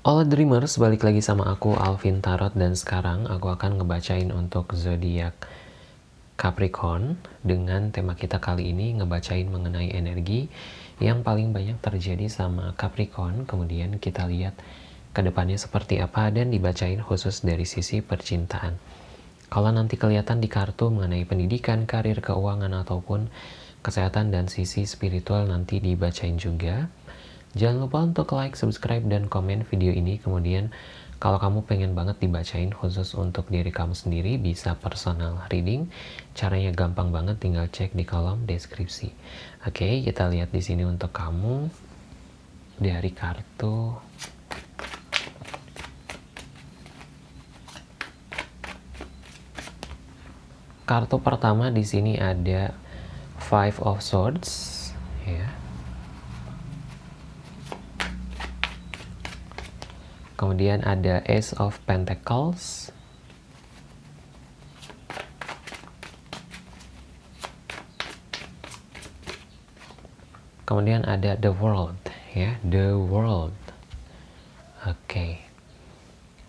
Halo Dreamers, balik lagi sama aku Alvin Tarot dan sekarang aku akan ngebacain untuk zodiak Capricorn dengan tema kita kali ini ngebacain mengenai energi yang paling banyak terjadi sama Capricorn. Kemudian kita lihat ke depannya seperti apa dan dibacain khusus dari sisi percintaan. Kalau nanti kelihatan di kartu mengenai pendidikan, karir, keuangan ataupun kesehatan dan sisi spiritual nanti dibacain juga Jangan lupa untuk like, subscribe, dan komen video ini. Kemudian kalau kamu pengen banget dibacain khusus untuk diri kamu sendiri, bisa personal reading. Caranya gampang banget, tinggal cek di kolom deskripsi. Oke, kita lihat di sini untuk kamu dari kartu kartu pertama di sini ada Five of Swords, ya. Kemudian ada Ace of Pentacles. Kemudian ada The World, ya, The World. Oke. Okay.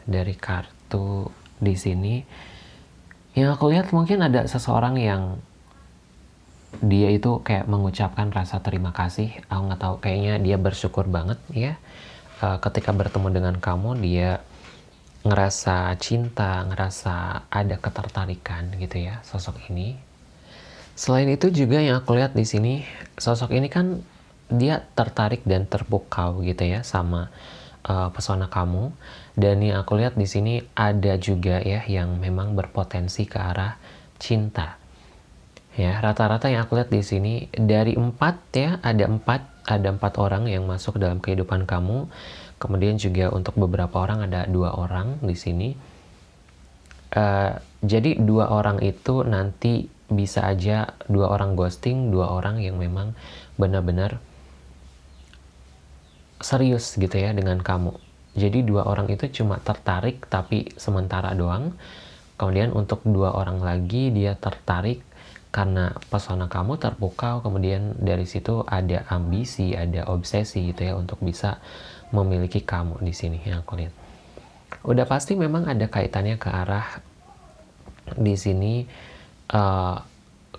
Dari kartu di sini yang aku lihat mungkin ada seseorang yang dia itu kayak mengucapkan rasa terima kasih. Aku nggak tahu, kayaknya dia bersyukur banget ya uh, ketika bertemu dengan kamu dia ngerasa cinta, ngerasa ada ketertarikan gitu ya sosok ini. Selain itu juga yang aku lihat di sini sosok ini kan dia tertarik dan terpukau gitu ya sama uh, pesona kamu dan yang aku lihat di sini ada juga ya yang memang berpotensi ke arah cinta. Ya rata-rata yang aku lihat di sini dari empat ya ada empat ada empat orang yang masuk dalam kehidupan kamu. Kemudian juga untuk beberapa orang ada dua orang di sini. Uh, jadi dua orang itu nanti bisa aja dua orang ghosting, dua orang yang memang benar-benar serius gitu ya dengan kamu. Jadi dua orang itu cuma tertarik tapi sementara doang. Kemudian untuk dua orang lagi dia tertarik karena pesona kamu terpukau kemudian dari situ ada ambisi ada obsesi gitu ya untuk bisa memiliki kamu di sini yang aku lihat. Udah pasti memang ada kaitannya ke arah di sini uh,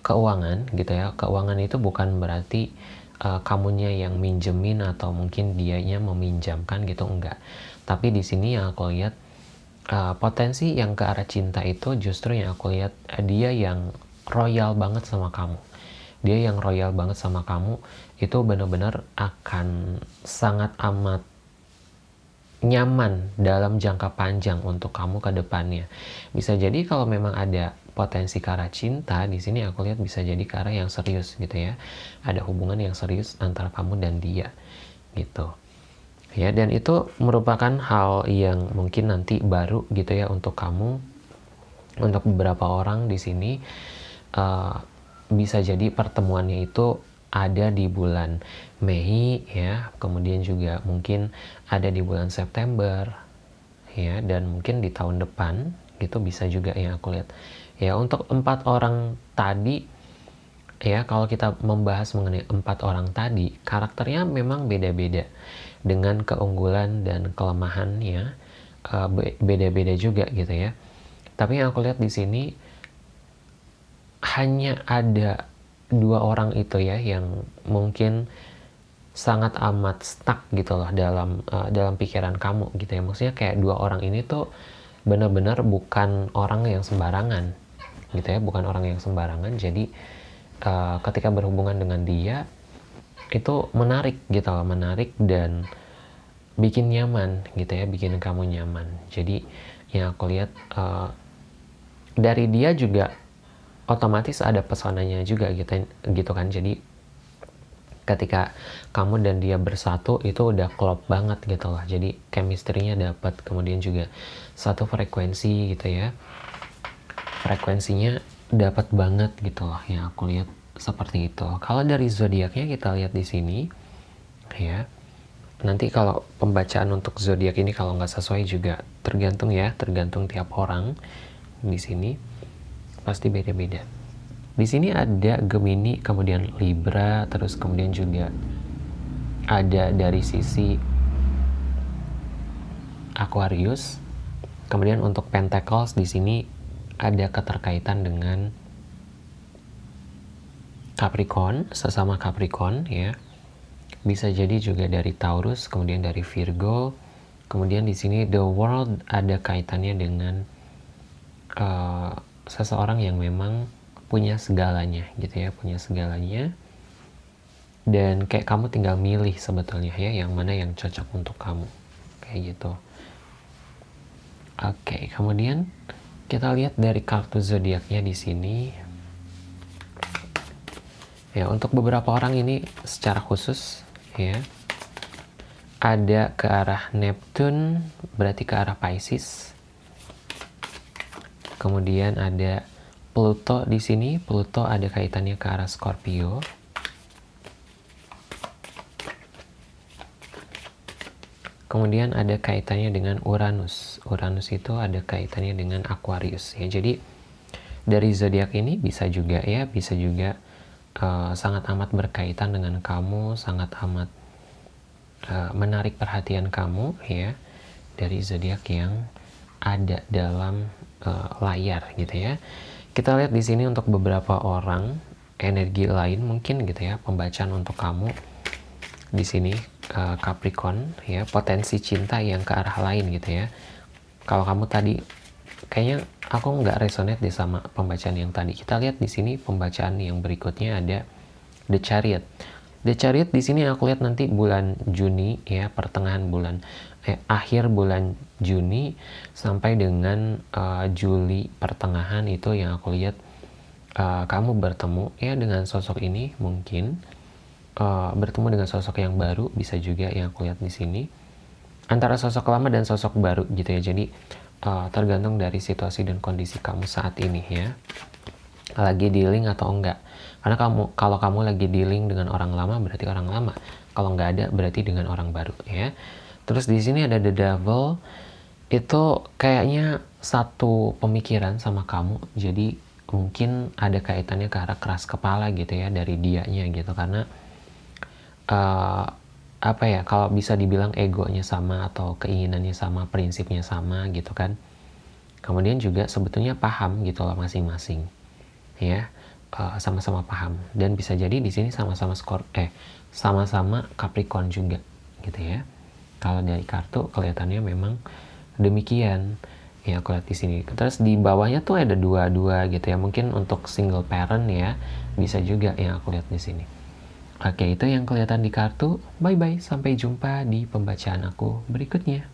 keuangan gitu ya. Keuangan itu bukan berarti uh, kamunya yang minjemin atau mungkin dianya meminjamkan gitu enggak. Tapi di sini yang aku lihat uh, potensi yang ke arah cinta itu justru yang aku lihat uh, dia yang royal banget sama kamu dia yang royal banget sama kamu itu benar-benar akan sangat amat nyaman dalam jangka panjang untuk kamu ke depannya. Bisa jadi kalau memang ada potensi ke arah cinta, di sini aku lihat bisa jadi ke arah yang serius gitu ya. Ada hubungan yang serius antara kamu dan dia gitu. Ya, dan itu merupakan hal yang mungkin nanti baru gitu ya untuk kamu untuk beberapa orang di sini uh, bisa jadi pertemuannya itu ada di bulan Mei ya, kemudian juga mungkin ada di bulan September ya, dan mungkin di tahun depan gitu bisa juga yang aku lihat. Ya untuk empat orang tadi ya kalau kita membahas mengenai empat orang tadi karakternya memang beda-beda dengan keunggulan dan kelemahannya uh, beda-beda juga gitu ya. Tapi yang aku lihat di sini hanya ada dua orang itu ya yang mungkin sangat amat stuck gitu loh dalam uh, dalam pikiran kamu gitu ya. Maksudnya kayak dua orang ini tuh benar-benar bukan orang yang sembarangan gitu ya bukan orang yang sembarangan. Jadi uh, ketika berhubungan dengan dia itu menarik gitu loh menarik dan bikin nyaman gitu ya bikin kamu nyaman. Jadi yang aku lihat uh, dari dia juga otomatis ada pesonanya juga gitu gitu kan. Jadi ketika kamu dan dia bersatu itu udah klop banget gitu loh. Jadi chemistry-nya dapat kemudian juga satu frekuensi gitu ya. Frekuensinya dapat banget gitu loh yang aku lihat seperti itu. Kalau dari zodiaknya kita lihat di sini ya. Nanti kalau pembacaan untuk zodiak ini kalau nggak sesuai juga tergantung ya tergantung tiap orang di sini pasti beda-beda. Di sini ada Gemini, kemudian Libra, terus kemudian juga ada dari sisi Aquarius. Kemudian untuk Pentacles di sini ada keterkaitan dengan Capricorn, sesama Capricorn ya. Bisa jadi juga dari Taurus, kemudian dari Virgo. Kemudian di sini the world ada kaitannya dengan uh, seseorang yang memang punya segalanya gitu ya, punya segalanya. Dan kayak kamu tinggal milih sebetulnya ya yang mana yang cocok untuk kamu. Kayak gitu. Oke, kemudian kita lihat dari kartu zodiaknya di sini Ya, untuk beberapa orang ini secara khusus ya ada ke arah Neptune berarti ke arah Pisces. Kemudian ada Pluto di sini, Pluto ada kaitannya ke arah Scorpio. Kemudian ada kaitannya dengan Uranus. Uranus itu ada kaitannya dengan Aquarius ya. Jadi dari zodiak ini bisa juga ya, bisa juga uh, sangat amat berkaitan dengan kamu, sangat amat uh, menarik perhatian kamu ya dari zodiak yang ada dalam uh, layar gitu ya. Kita lihat di sini untuk beberapa orang energi lain mungkin gitu ya pembacaan untuk kamu di sini uh, Capricorn ya potensi cinta yang ke arah lain gitu ya. Kalau kamu tadi kayaknya aku nggak resonate deh sama pembacaan yang tadi. Kita lihat di sini pembacaan yang berikutnya ada The Chariot. The Chariot di sini aku lihat nanti bulan Juni ya, pertengahan bulan eh, akhir bulan Juni sampai dengan uh, Juli pertengahan itu yang aku lihat uh, kamu bertemu ya dengan sosok ini mungkin uh, bertemu dengan sosok yang baru bisa juga yang aku lihat di sini. Antara sosok lama dan sosok baru gitu ya. Jadi uh, tergantung dari situasi dan kondisi kamu saat ini ya. Lagi dealing atau enggak. Karena kamu kalau kamu lagi dealing dengan orang lama berarti orang lama. Kalau nggak ada berarti dengan orang baru ya terus di sini ada the devil. Itu kayaknya satu pemikiran sama kamu. Jadi mungkin ada kaitannya ke arah keras kepala gitu ya dari dianya gitu. Karena uh, apa ya kalau bisa dibilang egonya sama atau keinginannya sama prinsipnya sama gitu kan. Kemudian juga sebetulnya paham gitu loh masing-masing. Ya eh, sama-sama uh, paham. Dan bisa jadi di sini sama-sama skor eh sama-sama Capricorn juga gitu ya kalau dari kartu kelihatannya memang demikian ya aku lihat di sini terus di bawahnya tuh ada dua-dua gitu ya mungkin untuk single parent ya bisa juga yang aku lihat di sini Oke, itu yang kelihatan di kartu. Bye-bye, sampai jumpa di pembacaan aku berikutnya.